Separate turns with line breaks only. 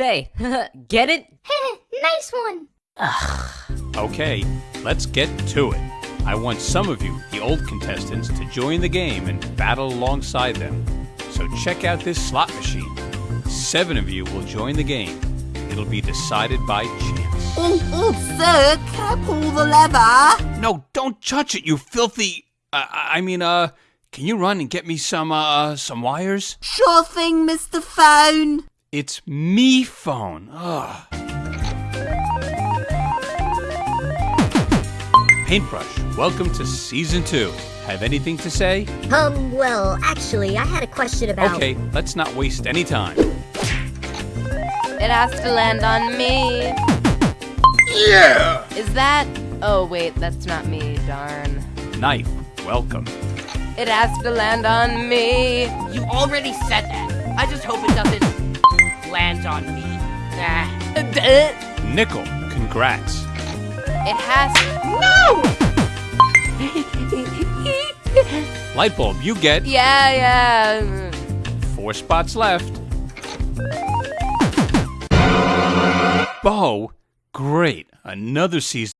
Say, get it?
nice one.
Okay, let's get to it. I want some of you, the old contestants, to join the game and battle alongside them. So check out this slot machine. Seven of you will join the game. It'll be decided by chance.
Oh, oh, sir, can I pull the lever?
No, don't touch it, you filthy. Uh, I mean, uh, can you run and get me some, uh, some wires?
Sure thing, Mr. Phone.
It's MePhone. Ugh. Paintbrush, welcome to season two. Have anything to say?
Um, well, actually, I had a question about.
Okay, let's not waste any time.
It has to land on me.
Yeah!
Is that? Oh, wait, that's not me, darn.
Knife, welcome.
It has to land on me.
You already said that. I just hope on me. Ah.
Nickel, congrats.
It has.
No! Light bulb, you get
Yeah, yeah.
four spots left. Bow, great. Another season.